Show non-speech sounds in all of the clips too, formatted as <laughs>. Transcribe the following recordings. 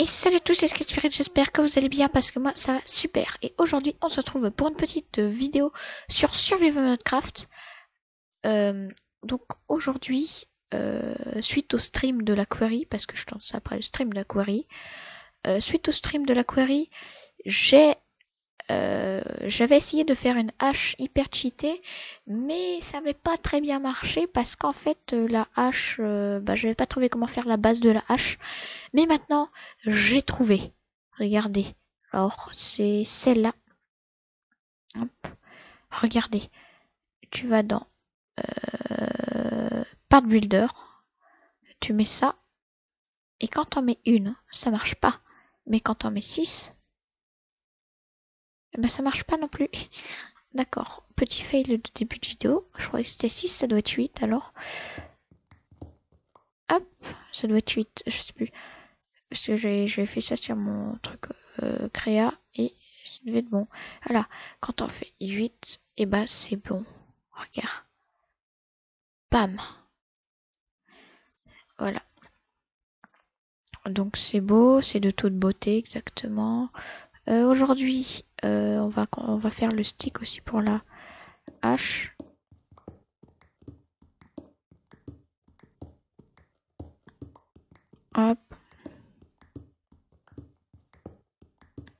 Et salut à tous, c'est Spirit, j'espère que vous allez bien parce que moi ça va super. Et aujourd'hui on se retrouve pour une petite vidéo sur Survival Minecraft. Euh, donc aujourd'hui, euh, suite au stream de la query, parce que je tente ça après le stream de la query, euh, suite au stream de la query, j'ai euh, j'avais essayé de faire une hache hyper cheatée, mais ça n'avait pas très bien marché parce qu'en fait euh, la hache, euh, bah, je n'avais pas trouvé comment faire la base de la hache. Mais maintenant, j'ai trouvé. Regardez. Alors, c'est celle-là. Regardez. Tu vas dans Part Builder. Tu mets ça. Et quand t'en mets une, ça marche pas. Mais quand t'en mets 6, ben ça marche pas non plus. <laughs> D'accord. Petit fail de début de vidéo. Je croyais que c'était 6, ça doit être 8 alors. Hop, ça doit être 8, je sais plus. Parce que j'ai fait ça sur mon truc euh, créa et ça devait être bon. Voilà, quand on fait 8, et bah c'est bon. Regarde. Bam. Voilà. Donc c'est beau, c'est de toute beauté exactement. Euh, aujourd'hui, euh, on, va, faire le stick aussi pour la hache. Hop.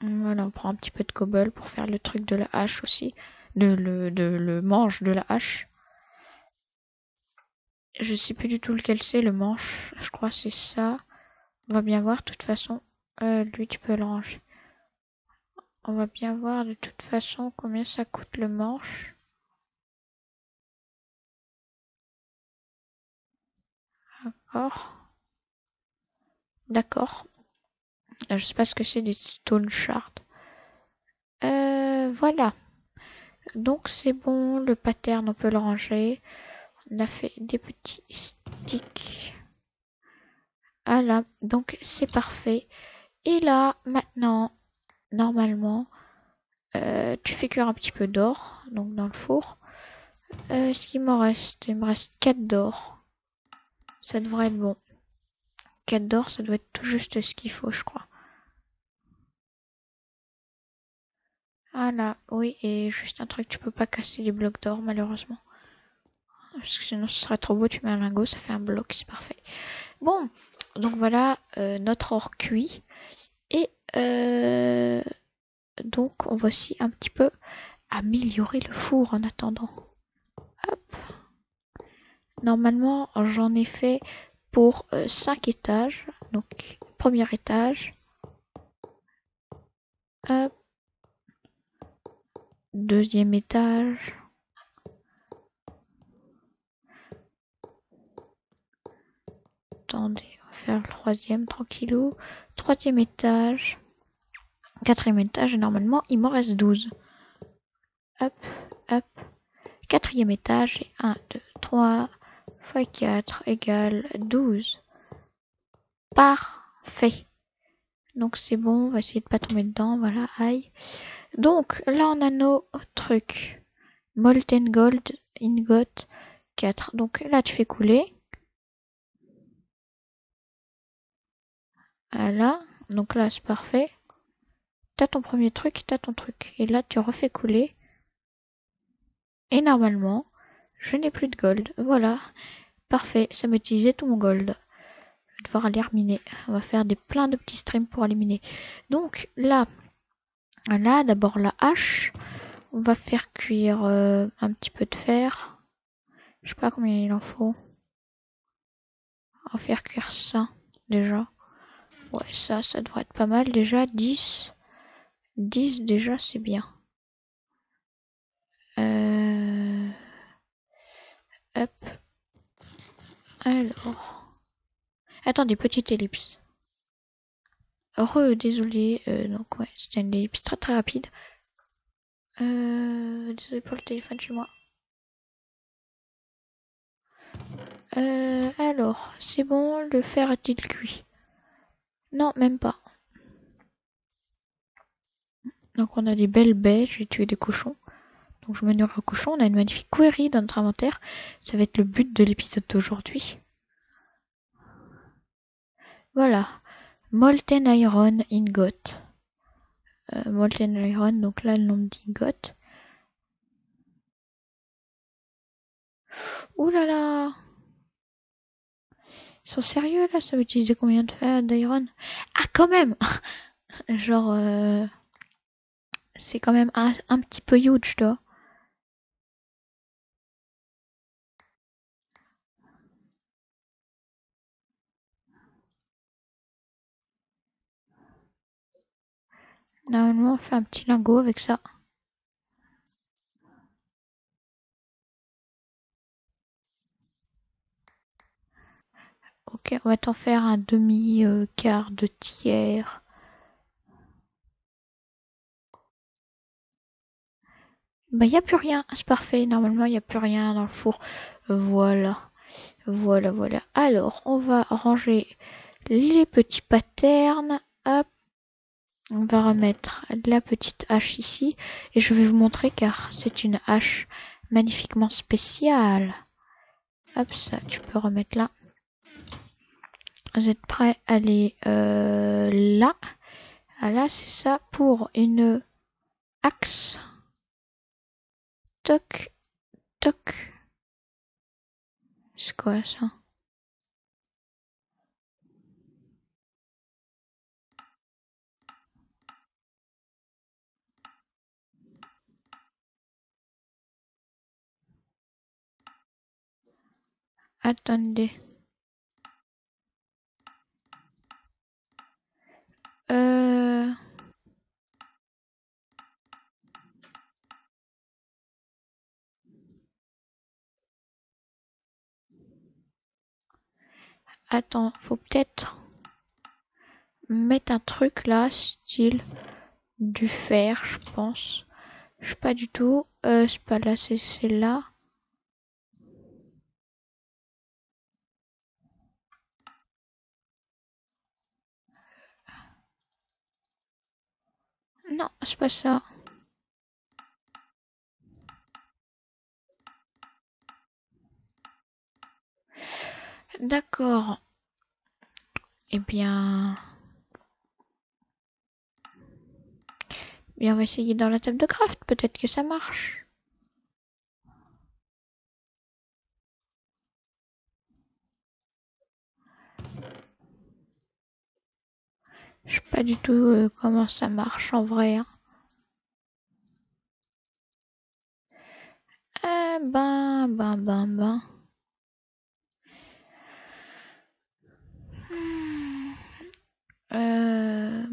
Voilà, on prend un petit peu de cobble pour faire le truc de la hache aussi. De, le, manche de la hache. Je sais plus du tout lequel c'est, le manche. Je crois c'est ça. On va bien voir, de toute façon. Euh, lui, tu peux le ranger. On va bien voir de toute façon combien ça coûte le manche. D'accord. D'accord. Je sais pas ce que c'est des stone shards. Euh, voilà. Donc c'est bon, le pattern on peut le ranger. On a fait des petits sticks. Voilà, donc c'est parfait. Et là, maintenant, normalement, euh, tu fais cuire un petit peu d'or, donc dans le four. Euh, ce qu'il me reste, il me reste 4 d'or. Ça devrait être bon. 4 d'or, ça doit être tout juste ce qu'il faut, je crois. Voilà, oui, et juste un truc, tu peux pas casser les blocs d'or, malheureusement. Parce que sinon, ce serait trop beau, tu mets un lingot, ça fait un bloc, c'est parfait. Bon, donc voilà euh, notre or cuit. Et euh, donc, on va aussi un petit peu améliorer le four en attendant. Normalement, j'en ai fait pour 5 euh, étages. Donc, premier étage. Deuxième étage. Attendez, on va faire le troisième tranquillou. Troisième étage. Quatrième étage, et normalement, il m'en reste 12. Hop, hop. Quatrième étage, et 1, 2, 3 fois 4 égale 12. Parfait. Donc c'est bon, on va essayer de pas tomber dedans, voilà, aïe. Donc là on a nos trucs. Molten Gold Ingot 4. Donc là tu fais couler. Voilà, donc là c'est parfait. T'as ton premier truc, t'as ton truc. Et là tu refais couler. Et normalement, je n'ai plus de gold. Voilà, parfait, ça m'utilisait tout mon gold devoir aller miner. On va faire des plein de petits streams pour éliminer. Donc là, là d'abord la hache. On va faire cuire euh, un petit peu de fer. Je sais pas combien il en faut. On va faire cuire ça déjà. Ouais, ça, ça devrait être pas mal déjà. 10. 10 déjà, c'est bien. Euh... Hop. Alors. Attendez, petite ellipse. Heureux, désolé. Euh, donc ouais, c'était une ellipse très très rapide. Euh, désolé pour le téléphone chez moi. Euh, alors, c'est bon, le fer est-il cuit? Non, même pas. Donc on a des belles baies, je vais tuer des cochons. Donc je me nourris aux cochons, on a une magnifique query dans notre inventaire. Ça va être le but de l'épisode d'aujourd'hui. Voilà. Molten Iron Ingot. Euh, Molten Iron, donc là le nombre d'ingots. Ouh là là Ils sont sérieux là Ça va utiliser combien de fer d'iron? Ah quand même <laughs> Genre... Euh, c'est quand même un, petit peu huge, toi. Normalement, on fait un petit lingot avec ça. Ok, on va t'en faire un demi-quart de tiers. Bah, il n'y a plus rien. C'est parfait. Normalement, il n'y a plus rien dans le four. Voilà. Voilà, voilà. Alors, on va ranger les petits patterns. Hop. On va remettre la petite hache ici. Et je vais vous montrer car c'est une hache magnifiquement spéciale. Hop, ça, tu peux remettre là. Vous êtes prêts à aller euh, là? Ah là, c'est ça pour une axe. Toc, toc. C'est quoi ça? Attendez. Euh... Attends, faut peut-être mettre un truc là, style du fer, je pense. Je sais pas du tout. Euh, c'est pas là, c'est là. Non, c'est pas ça. D'accord. Eh bien... Bien, on va essayer dans la table de craft. Peut-être que ça marche. Je sais pas du tout euh, comment ça marche en vrai. Hein. Eh ben, ben, ben, ben. <sighs> Euh...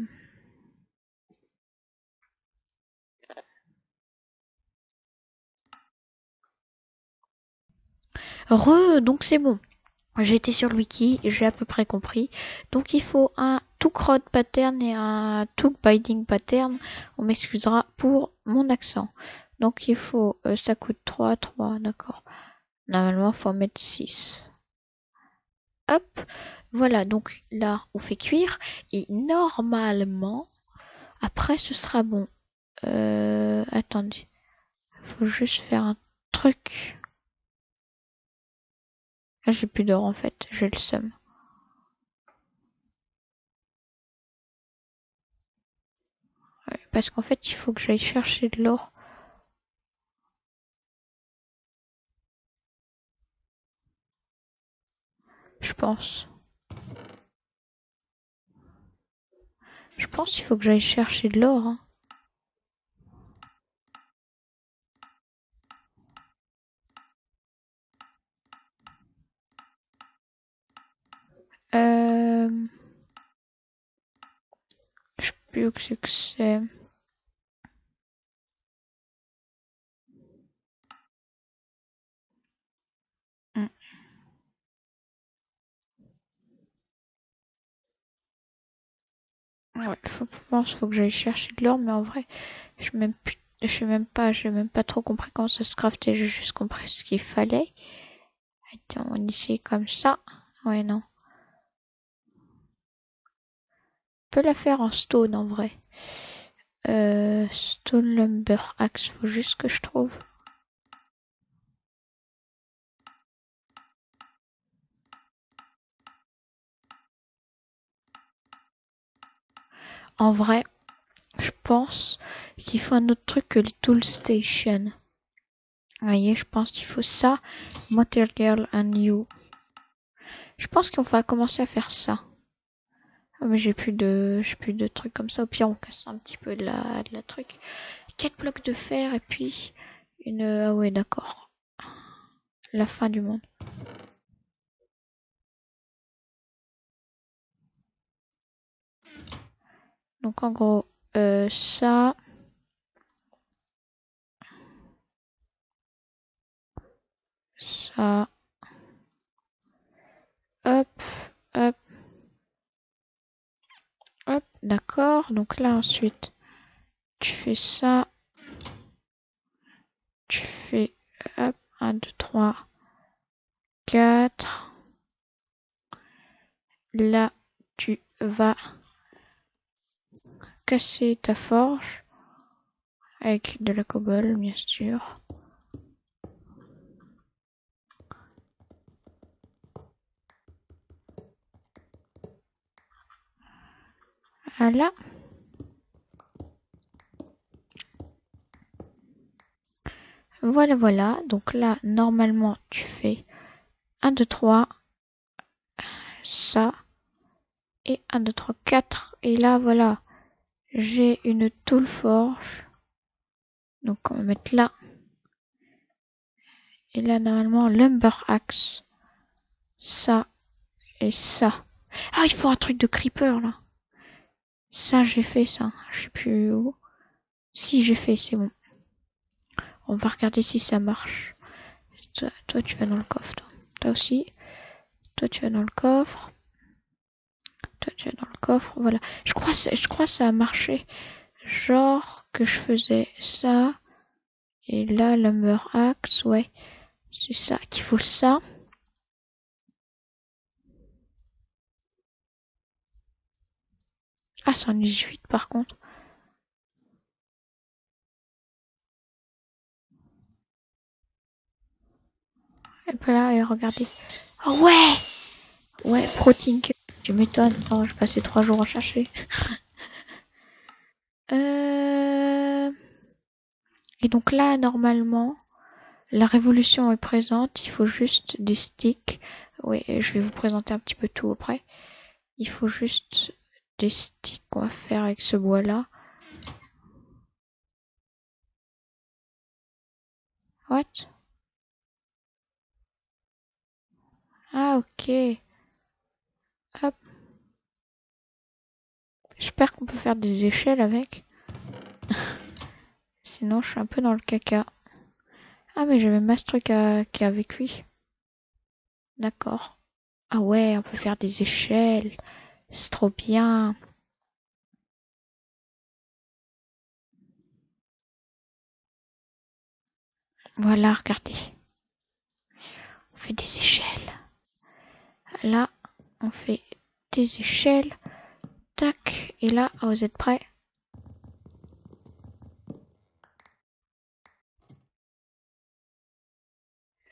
Re, donc c'est bon. Été sur le wiki, j'ai à peu près compris. Donc il faut un rod pattern et un took binding pattern. On m'excusera pour mon accent. Donc il faut, euh, ça coûte 3, 3, d'accord. Normalement, il faut mettre 6. Hop, voilà, donc là, on fait cuire. Et normalement, après, ce sera bon. Euh, attendez, faut juste faire un truc. Ah, j'ai plus d'or en fait, j'ai le seum. parce qu'en fait, il faut que j'aille chercher de l'or. Je pense. Je pense qu'il faut que j'aille chercher de l'or. Hein. Euh... Je sais plus où c'est que c'est. Ouais, faut, je faut que j'aille chercher de l'or, mais en vrai, je même je sais même pas, j'ai même pas trop compris comment ça se craftait, j'ai juste compris ce qu'il fallait. Attends, on essaye comme ça. Ouais, non. On peut la faire en stone en vrai. Euh, stone lumber axe, faut juste que je trouve. En vrai, je pense qu'il faut un autre truc que les tool station. Vous voyez, je pense qu'il faut ça. Material and new. Je pense qu'on va commencer à faire ça. Ah, mais j'ai plus de j'ai plus de trucs comme ça. Au pire, on casse un petit peu de la, de la truc. 4 blocs de fer et puis une... Ah ouais, d'accord. La fin du monde. Donc en gros, euh, ça... Ça... Hop, hop. Hop, d'accord. Donc là ensuite, tu fais ça. Tu fais hop, 1, 2, 3, 4. Là, tu vas casser ta forge avec de la cobble, bien sûr. Voilà. Voilà, voilà. Donc là, normalement, tu fais 1, 2, 3, ça, et 1, 2, 3, 4. Et là, voilà, j'ai une tool forge. Donc, on va mettre là. Et là, normalement, lumber axe. Ça et ça. Ah, il faut un truc de creeper, là. Ça, j'ai fait ça. Je sais plus où. Si, j'ai fait, c'est bon. On va regarder si ça marche. Toi, tu vas dans le coffre. Toi, toi aussi. Toi, tu vas dans le coffre. Dans le coffre. Voilà. Je crois, je crois ça a marché. Genre que je faisais ça. Et là, lumber axe, ouais. C'est ça qu'il faut ça. Ah, c'en est 18 par contre. Et puis là, et regardez. Oh ouais Ouais, protein Je m'étonne. Attends, je passais trois jours à chercher. <laughs> euh... Et donc là, normalement, la révolution est présente. Il faut juste des sticks. Oui, je vais vous présenter un petit peu tout après. Il faut juste des sticks qu'on va faire avec ce bois là. What? Ah ok. J'espère qu'on peut faire des échelles avec. <laughs> Sinon je suis un peu dans le caca. Ah mais j'avais ma truc qui avec lui. D'accord. Ah ouais, on peut faire des échelles. C'est trop bien. Voilà, regardez. On fait des échelles. Là, on fait des échelles. Tac. Et là, vous êtes prêts?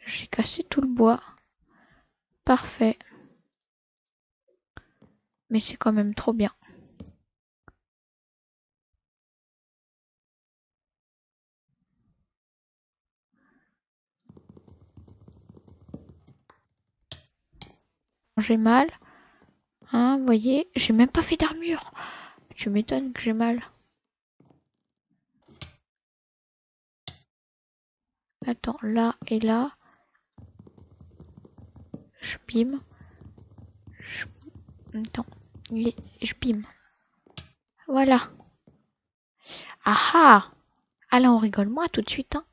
J'ai cassé tout le bois. Parfait mais c'est quand même trop bien. J'ai mal. Hein, vous voyez, j'ai même pas fait d'armure. Tu m'étonnes que j'ai mal. Attends, là et là. Je bim. Je... Attends je bim. Voilà. Ah ah là, on rigole moi tout de suite. Hein.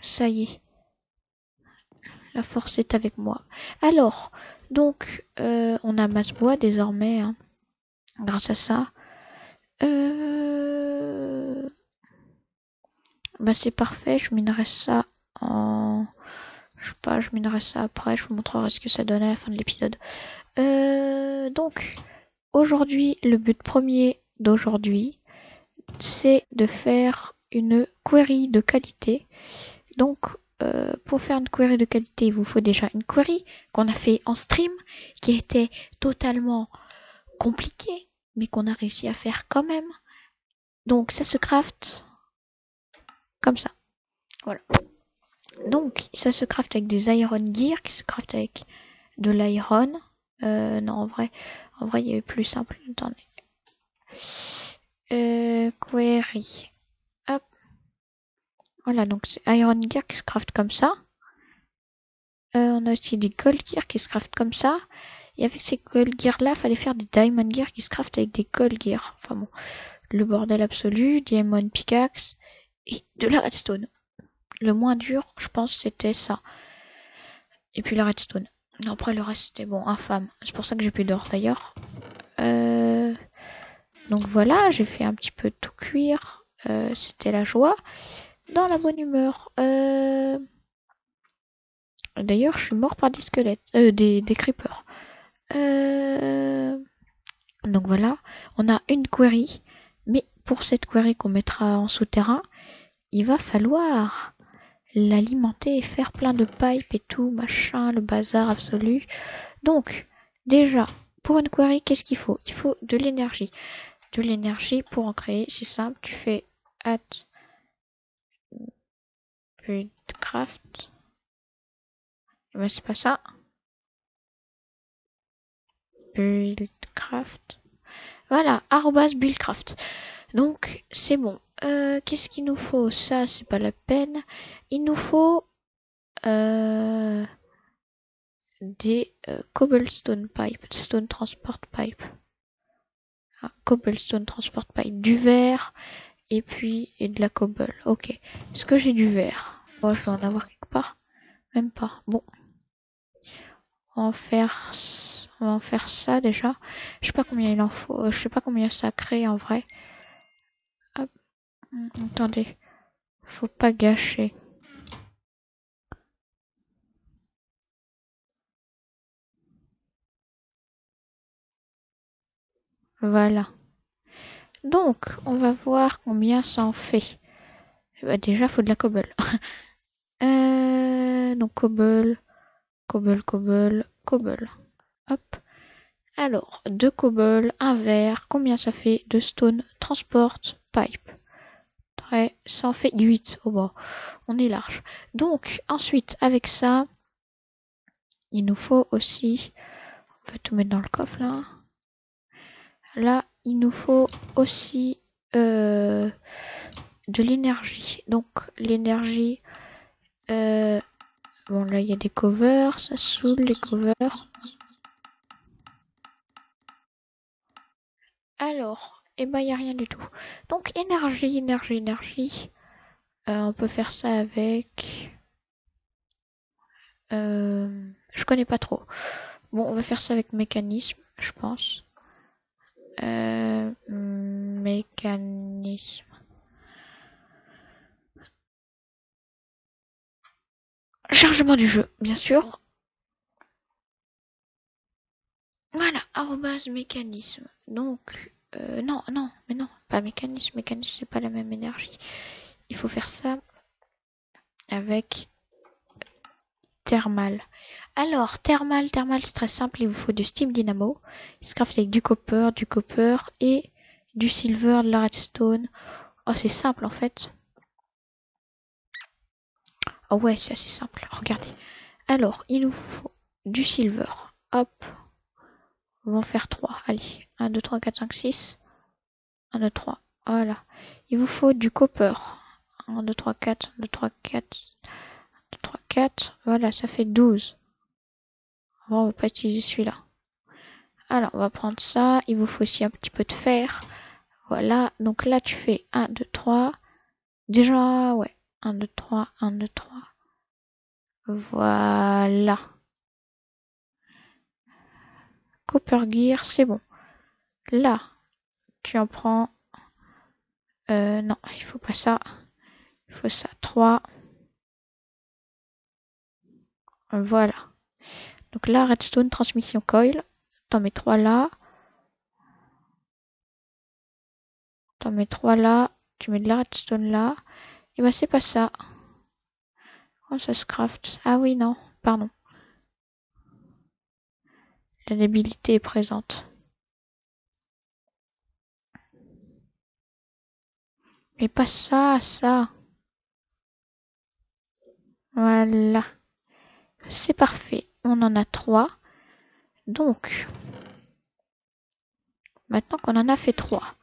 Ça y est. La force est avec moi. Alors, donc, euh, on a masse bois désormais. Hein, grâce à ça. Euh... Bah c'est parfait, je minerai ça en... Je sais pas, je minerai ça après, je vous montrerai ce que ça donne à la fin de l'épisode. Euh, donc, aujourd'hui, le but premier d'aujourd'hui, c'est de faire une query de qualité. Donc, euh, pour faire une query de qualité, il vous faut déjà une query qu'on a fait en stream, qui était totalement compliquée. mais qu'on a réussi à faire quand même. Donc ça se craft comme ça. Voilà. Donc ça se craft avec des iron gear qui se craft avec de l'iron. Euh, non en vrai, en vrai il y avait plus simple. Attendez. Euh, query. Voilà donc c'est iron gear qui se craft comme ça. Euh, on a aussi des gold gear qui se craft comme ça. Et avec ces gold gear là, fallait faire des diamond gear qui se craft avec des gold gear. Enfin bon, le bordel absolu, diamond pickaxe et de la redstone. Le moins dur, je pense, c'était ça. Et puis la redstone. Après le reste c'était bon, infâme. C'est pour ça que j'ai plus d'or d'ailleurs. Euh... Donc voilà, j'ai fait un petit peu tout cuire. Euh, c'était la joie. Dans la bonne humeur. Euh... D'ailleurs, je suis mort par des squelettes, euh, des, des creepers. Euh... Donc voilà, on a une query, mais pour cette query qu'on mettra en souterrain, il va falloir l'alimenter et faire plein de pipes et tout, machin, le bazar absolu. Donc, déjà, pour une query, qu'est-ce qu'il faut? Il faut de l'énergie. De l'énergie pour en créer, c'est simple, tu fais add buildcraft mais c'est pas ça. Buildcraft. Voilà, arrobas buildcraft. Donc, c'est bon. Euh, Qu'est-ce qu'il nous faut? Ça, c'est pas la peine. Il nous faut euh, des euh, cobblestone pipe, stone transport pipe. Ah, cobblestone transport pipe, du verre et puis et de la cobble. Ok. Est-ce que j'ai du verre? Moi, je vais en avoir quelque part. Même pas. Bon. On va faire, on va en faire ça déjà. Je sais pas combien il en faut. Je sais pas combien ça crée en vrai. Hop. Attendez. Faut pas gâcher. Voilà. Donc, on va voir combien ça en fait. Bah, déjà, faut de la cobble. <laughs> euh, donc, cobble. Cobble, cobble, cobble. Hop. Alors, deux cobble, un verre, combien ça fait De stone, transport, pipe? Très, ça en fait 8. Oh bah, on est large. Donc, ensuite, avec ça, il nous faut aussi, on peut tout mettre dans le coffre là. Là, il nous faut aussi euh, de l'énergie. Donc, l'énergie, euh, Bon, là, il y a des covers, ça saoule les covers. Alors, et eh ben, il n'y a rien du tout. Donc, énergie, énergie, énergie. Euh, on peut faire ça avec... Je connais pas trop. Bon, on va faire ça avec mécanisme, je pense. Euh, mécanisme. Chargement du jeu, bien sûr. Voilà, arrobase mécanisme. Donc, euh, non, non, mais non, pas mécanisme. Mécanisme, c'est pas la même énergie. Il faut faire ça avec thermal. Alors, thermal, thermal, c'est très simple. Il vous faut du steam dynamo. Il se craft avec du copper, du copper et du silver, de la redstone. Oh, c'est simple en fait. Oh ouais, c'est assez simple. Regardez. Alors, il nous faut du silver. Hop. On va en faire 3. Allez. 1, 2, 3, 4, 5, 6. 1, 2, 3. Voilà. Il vous faut du copper. 1, 2, 3, 4. 1, 2, 3, 4. 1, 2, 3, 4. Voilà, ça fait 12. on va pas utiliser celui-là. Alors, on va prendre ça. Il vous faut aussi un petit peu de fer. Voilà. Donc là, tu fais 1, 2, 3. Déjà, ouais. 1, 2, 3, 1, 2, 3. Voilà. Copper Gear, c'est bon. Là, tu en prends... Euh, non, il faut pas ça. Il faut ça. 3. Voilà. Donc là, redstone, transmission coil. T'en mets trois là. T'en mets trois là. Tu mets de la redstone là. Et bah c'est pas ça. Oh, ça se craft. Ah oui, non. Pardon. La débilité est présente. Mais pas ça, ça. Voilà. C'est parfait. On en a trois. Donc, maintenant qu'on en a fait trois,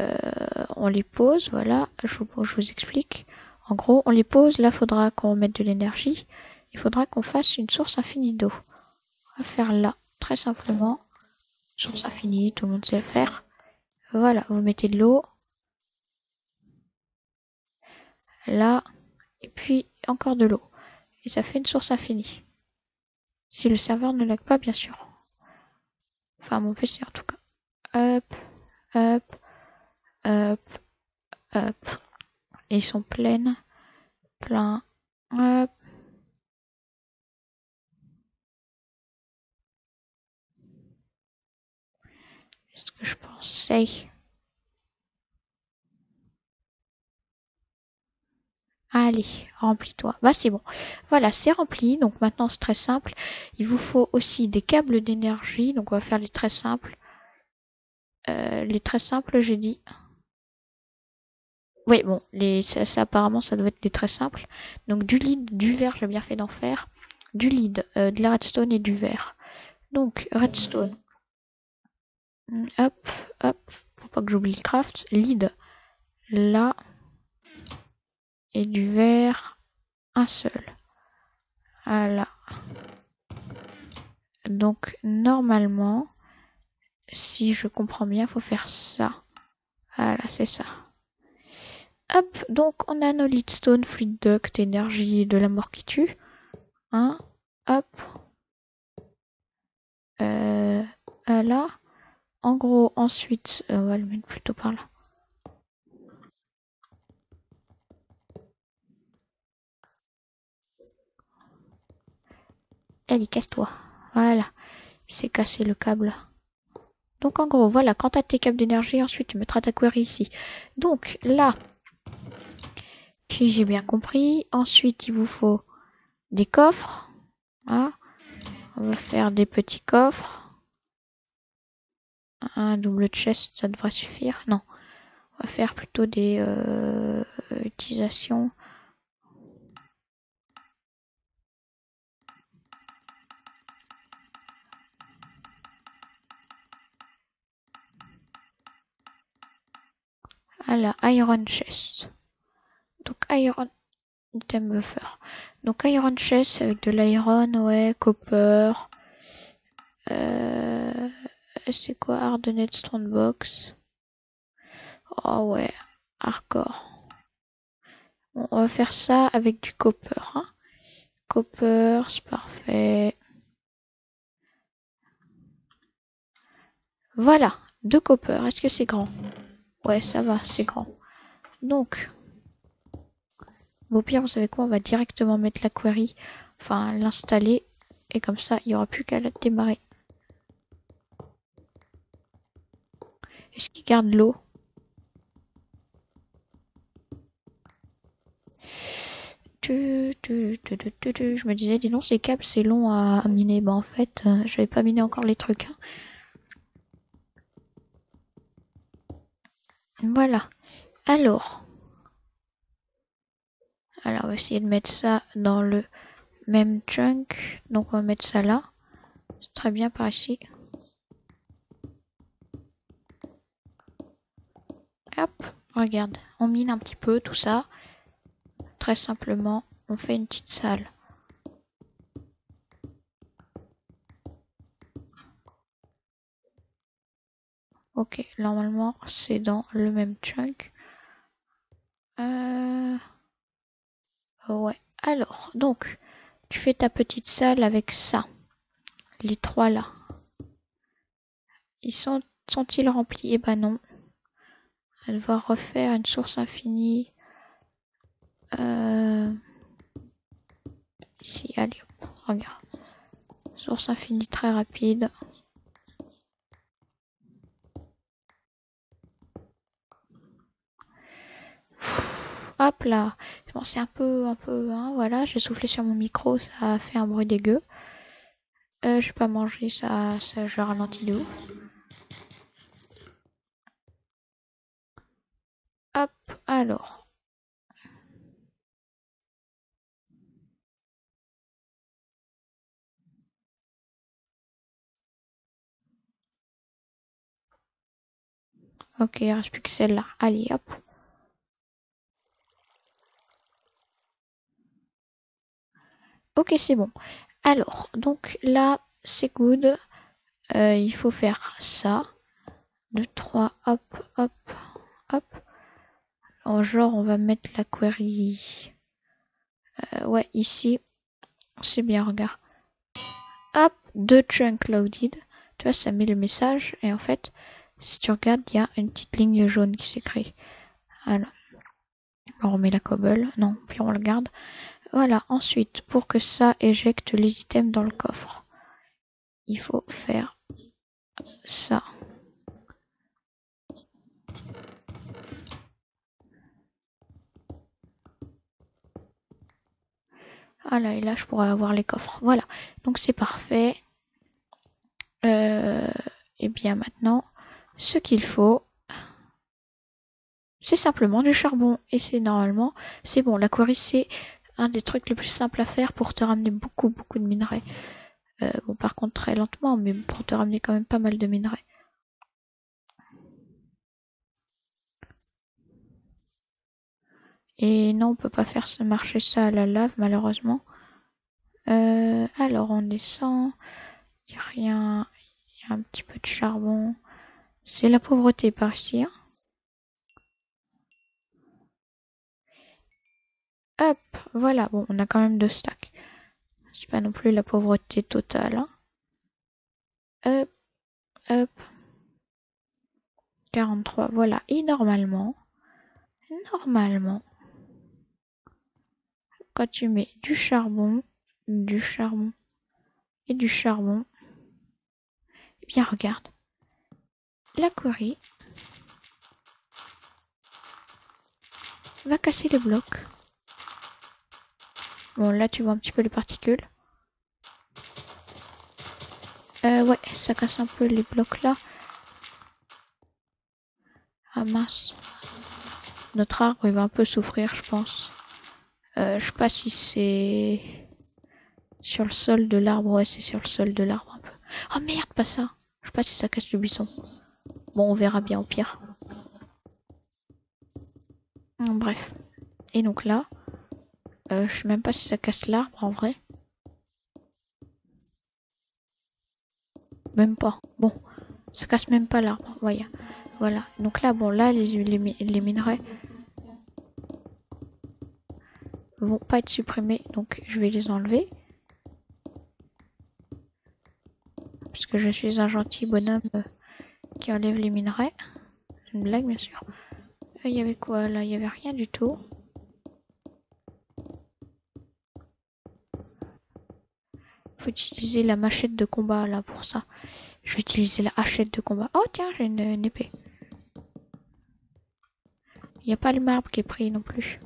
euh, on les pose. Voilà, je, je vous explique. En gros, on les pose. Là, il faudra qu'on mette de l'énergie. Il faudra qu'on fasse une source infinie d'eau. On va faire là, très simplement. Source infinie, tout le monde sait le faire. Voilà, vous mettez de l'eau. Là, et puis encore de l'eau. Et ça fait une source infinie. Si le serveur ne lag pas, bien sûr. Enfin, mon PC en tout cas. Hop, hop, hop, hop. Et ils sont pleines. Plein. Hop. ce que je pensais. Allez, remplis-toi. Bah c'est bon. Voilà, c'est rempli. Donc maintenant c'est très simple. Il vous faut aussi des câbles d'énergie. Donc on va faire les très simples. Euh, les très simples, j'ai dit. Oui, bon, les, ça, apparemment ça doit être les très simples. Donc du lead, du verre, j'ai bien fait d'en faire. Du lead, euh, de la redstone et du verre. Donc redstone. Hop, hop, pour pas que j'oublie le craft. Lead, là et du verre, un seul. Voilà. Donc normalement, si je comprends bien, faut faire ça. Voilà, c'est ça. Hop, donc on a nos leadstone, fluid duct, énergie de la mort qui tue. Hein, hop. Euh. En gros, ensuite, euh, on va le mettre plutôt par là. Allez, casse-toi. Voilà. Il s'est cassé le câble. Donc en gros, voilà, quand tu as tes câbles d'énergie, ensuite tu mettras ta query ici. Donc là, si j'ai bien compris, ensuite il vous faut des coffres. Hein. On va faire des petits coffres. Un double chest, ça devrait suffire. Non, on va faire plutôt des euh, utilisations la Iron Chest. Donc Iron item buffer. Donc Iron Chest avec de l'iron, ouais, copper. Euh, c'est quoi Hardened Stone Box? Oh ouais, hardcore. On va faire ça avec du copper. Hein. Copper, c'est parfait. Voilà, deux copper. Est-ce que c'est grand? Ouais, ça va, c'est grand. Donc, au pire, vous savez quoi On va directement mettre la query, enfin l'installer, et comme ça, il n'y aura plus qu'à la démarrer. Est-ce qu'il garde l'eau? Je me disais, dis donc, ces câbles, c'est long à, miner. Bah, en fait, euh, je vais pas miner encore les trucs. Hein. Voilà. Alors. Alors, on va essayer de mettre ça dans le même chunk. Donc, on va mettre ça là. C'est très bien par ici. Hop, regarde. On mine un petit peu tout ça. Très simplement, on fait une petite salle. Ok, normalement c'est dans le même chunk. Euh... Ouais. Alors, donc, tu fais ta petite salle avec ça. Les trois là. Ils sont sont-ils remplis? Eh ben non. Elle va refaire une source infinie. Euh... Ici, allez, regarde. Source infinie très rapide. Hop là. Bon, c'est un peu, un peu, hein, voilà. J'ai soufflé sur mon micro, ça a fait un bruit dégueu. Euh, j'ai pas mangé, ça, ça, je ralentis de Hop. Alors. Ok, il reste plus que celle-là. Allez, hop. Ok, c'est bon. Alors, donc là, c'est good. Euh, il faut faire ça. 2, 3, hop, hop, hop. En genre, on va mettre la query. Euh, ouais, ici. C'est bien, regarde. Hop, deux chunk loaded. Tu vois, ça met le message. Et en fait, si tu regardes, il y a une petite ligne jaune qui s'est créée. Alors, on remet la cobble. Non, puis on le garde. Voilà, ensuite, pour que ça éjecte les items dans le coffre, il faut faire ça. Voilà, et là je pourrais avoir les coffres. Voilà, donc c'est parfait. Euh, et bien maintenant, ce qu'il faut, c'est simplement du charbon. Et c'est normalement, c'est bon. La query, c'est un des trucs les plus simples à faire pour te ramener beaucoup, beaucoup de minerais. Euh, bon, par contre, très lentement, mais pour te ramener quand même pas mal de minerais. Et non, on peut pas faire marcher ça à la lave, malheureusement. Euh, alors, on descend. Il n'y a rien. Il y a un petit peu de charbon. C'est la pauvreté par ici. Hein. Hop, voilà. Bon, on a quand même deux stacks. C'est pas non plus la pauvreté totale. Hein. Hop, hop. 43, voilà. Et normalement, normalement, quand tu mets du charbon, du charbon et du charbon, eh bien regarde, la query va casser les blocs. Bon, là, tu vois un petit peu les particules. Euh, ouais, ça casse un peu les blocs là. Ah mince. Notre arbre, il va un peu souffrir, je pense. Euh, je sais pas si c'est sur le sol de l'arbre. Ouais, c'est sur le sol de l'arbre un peu. Oh merde, pas ça. Je sais pas si ça casse le buisson. Bon, on verra bien au pire. Bref. Et donc là, euh, je sais même pas si ça casse l'arbre en vrai. Même pas. Bon, ça casse même pas l'arbre. Voyez. Voilà. Donc là, bon, là, les, les, les minerais vont pas être supprimés. Donc, je vais les enlever. Parce que je suis un gentil bonhomme euh, qui enlève les minerais. C'est une blague, bien sûr. Euh, il y avait quoi là? Il y avait rien du tout. Utiliser la machette de combat là pour ça. Je vais utiliser la hachette de combat. Oh tiens, j'ai une, épée. Il n'y a pas le marbre qui est pris non plus.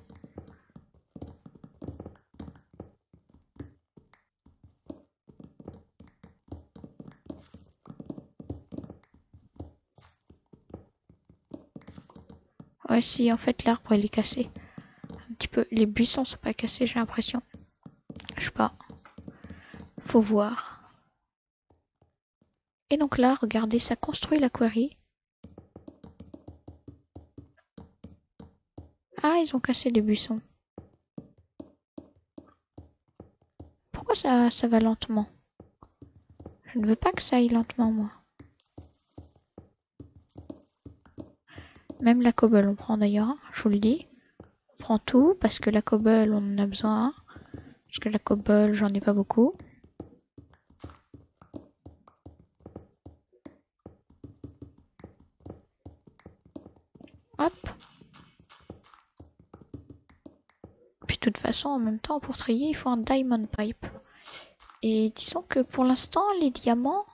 Ouais, si, en fait, l'arbre, il est cassé. Un petit peu. Les buissons sont pas cassés, j'ai l'impression. Je sais pas faut voir. Et donc là, regardez, ça construit la query. Ah, ils ont cassé les buissons. Pourquoi ça, ça va lentement? Je ne veux pas que ça aille lentement, moi. Même la cobble, on prend d'ailleurs, je vous le dis. On prend tout, parce que la cobble, on en a besoin. Parce que la cobble, j'en ai pas beaucoup. En même temps, pour trier, il faut un diamond pipe. Et disons que pour l'instant, les diamants,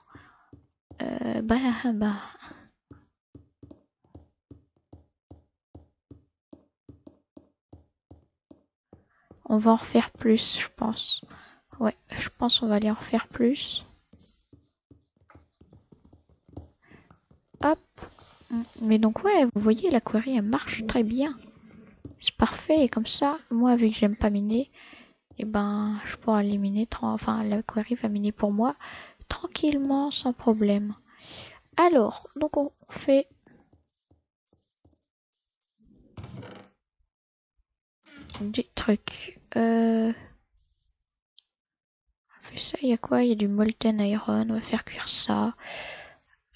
euh, on va en refaire plus, je pense. Ouais, je pense on va aller en refaire plus. Hop. Mais donc ouais, vous voyez, la query elle marche très bien. C'est parfait. Et comme ça, moi, vu que j'aime pas miner, et eh ben, je pourrais éliminer, enfin, la query va miner pour moi tranquillement, sans problème. Alors, donc on fait du truc. Euh... On fait ça, il y a quoi? Il y a du molten iron, on va faire cuire ça.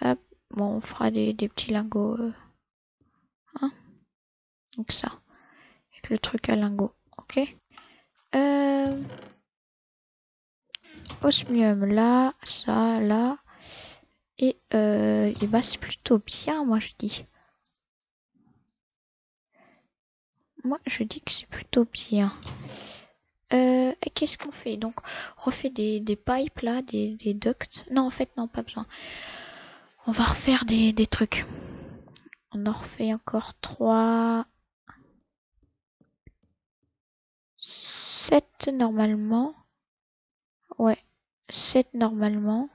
Hop, bon, on fera des, petits lingots. Euh, hein? Donc ça. Le truc à lingots, ok? Euh... Osmium là, ça, là. Et, euh, et bah c'est plutôt bien, moi je dis. Moi je dis que c'est plutôt bien. Euh, Qu'est-ce qu'on fait? Donc on refait des, pipes là, des, des, ducts. Non en fait non pas besoin. On va refaire des, des trucs. On en refait encore 3. 7 normalement. Ouais, 7 normalement.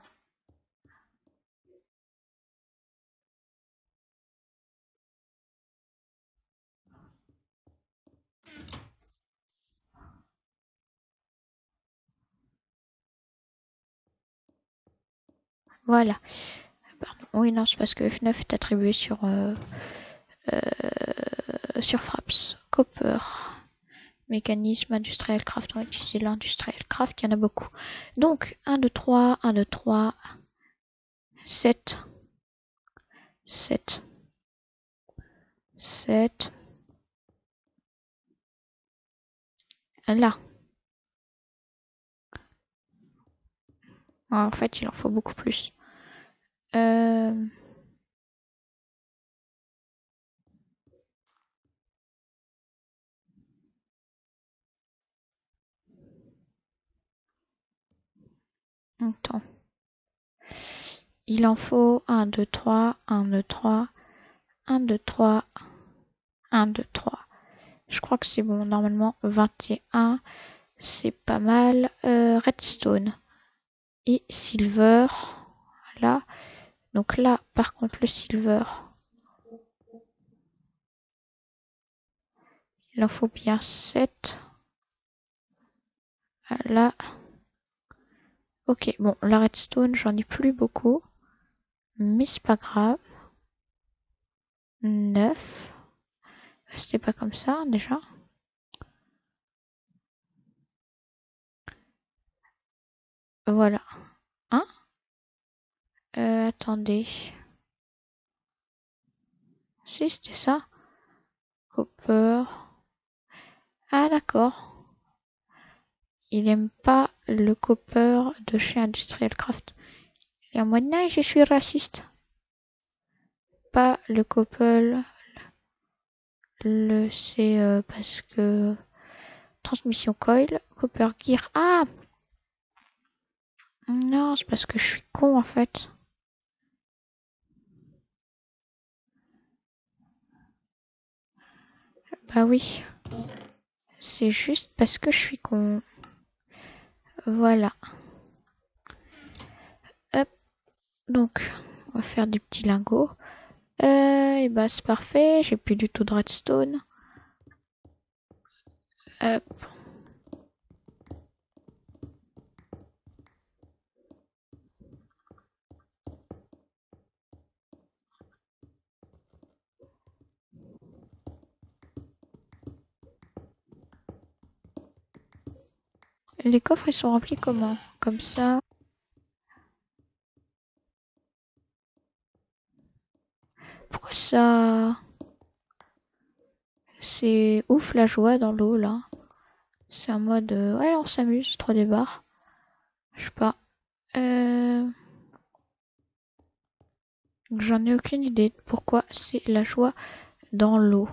Voilà. Pardon. Oui, non, c'est parce que F9 est attribué sur, euh, euh, sur Fraps. Copper. Mécanisme, industriel craft. On va utiliser l'industriel craft. Il y en a beaucoup. Donc, 1, 2, 3, 1, 2, 3, 7, 7, 7. Là. en fait, il en faut beaucoup plus. Euh... Attends. Il en faut 1, 2, 3, 1, 2, 3, 1, 2, 3, 1, 2, 3. Je crois que c'est bon. Normalement, 21, c'est pas mal. Euh, redstone et silver. Là. Donc là, par contre, le silver. Il en faut bien 7. Là. Ok, bon, la redstone, j'en ai plus beaucoup. Mais c'est pas grave. 9. C'était pas comme ça, déjà. Voilà. Hein? Euh, attendez. Si, c'était ça. Copper. Ah, d'accord. Il aime pas le copper de chez Industrial Craft. Et en mode, non, je suis raciste. Pas le copper. Le, c'est euh, parce que transmission coil, copper gear. Ah! Non, c'est parce que je suis con en fait. Bah oui. C'est juste parce que je suis con. Voilà. Hop. Donc, on va faire des petits lingots. Euh, et bah c'est parfait. J'ai plus du tout de redstone. Les coffres ils sont remplis comment? Comme ça. Pourquoi ça? C'est ouf la joie dans l'eau là. C'est un mode euh, ouais on s'amuse, trois des barres. Je sais pas. Euh... J'en ai aucune idée pourquoi c'est la joie dans l'eau.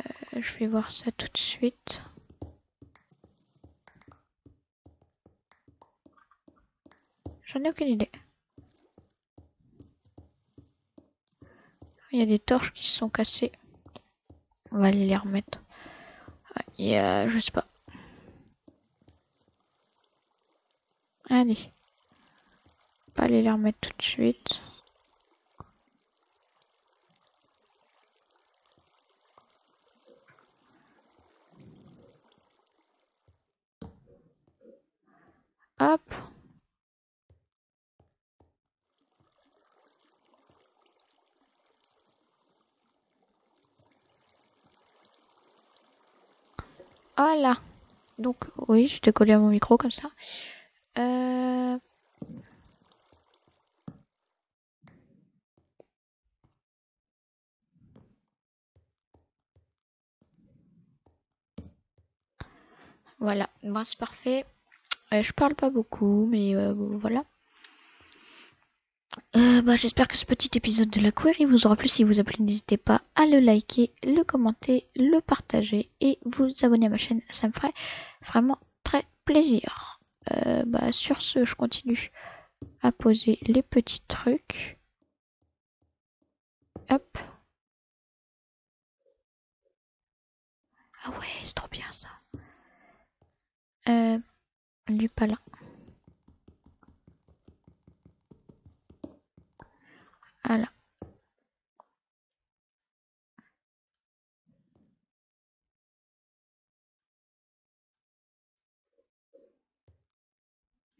Euh, je vais voir ça tout de suite. J'en ai aucune idée. Il y a des torches qui se sont cassées. On va aller les remettre. Ah, il y a, je sais pas. Allez. On va aller les remettre tout de suite. Hop. Voilà. Donc, oui, je te collé à mon micro comme ça. Euh... Voilà, bon, c'est parfait. Euh, je parle pas beaucoup, mais euh, voilà. Euh, bah, J'espère que ce petit épisode de la query vous aura plu. Si vous a plu, n'hésitez pas à le liker, le commenter, le partager et vous abonner à ma chaîne. Ça me ferait vraiment très plaisir. Euh, bah, sur ce, je continue à poser les petits trucs. Hop. Ah ouais, c'est trop bien ça. Euh, du palin. Voilà.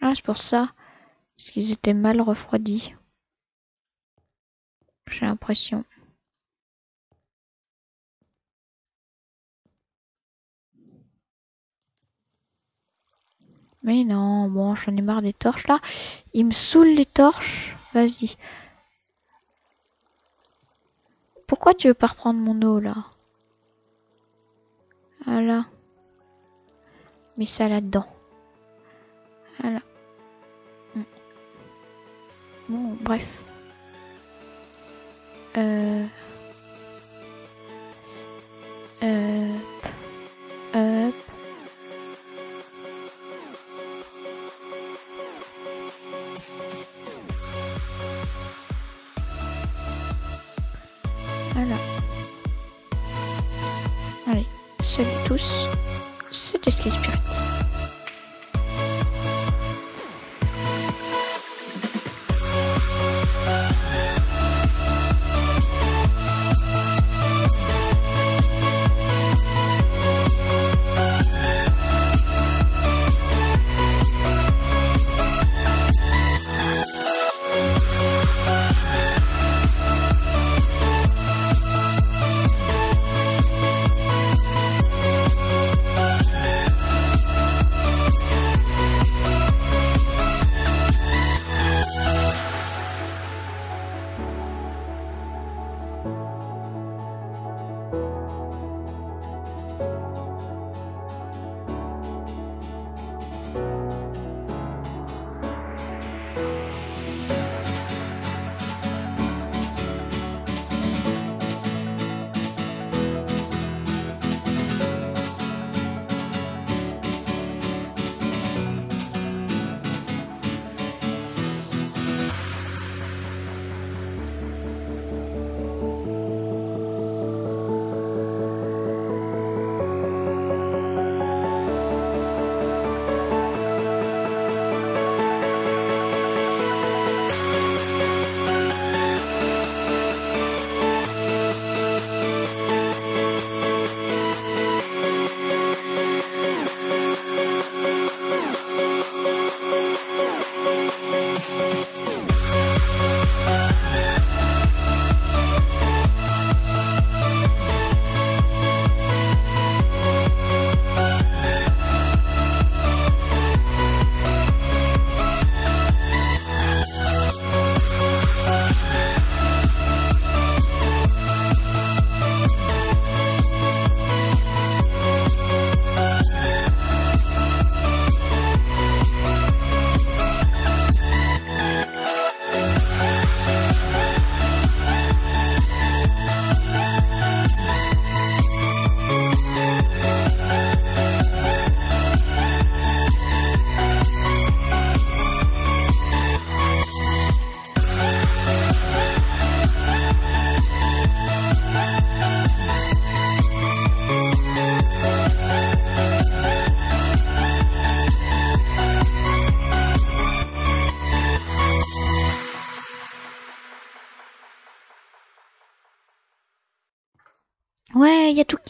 Ah, c'est pour ça. Parce qu'ils étaient mal refroidis. J'ai l'impression. Mais non, bon, j'en ai marre des torches là. Il me saoule les torches. Vas-y. Pourquoi tu veux pas reprendre mon eau là? Voilà. Mets ça là-dedans. Voilà. Mm. Bon, bref. Euh... Euh... Hop. Tous. Sky Spirit.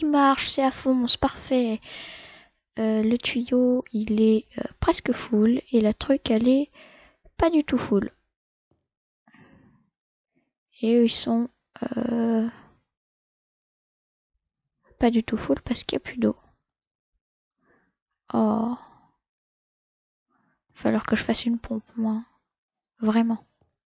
Marche, c'est à fond, c'est parfait. Euh, le tuyau, il est euh, presque full et la truc, elle est pas du tout full. Et eux, ils sont euh, pas du tout full parce qu'il n'y a plus d'eau. Oh. Falloir que je fasse une pompe, moi. Vraiment.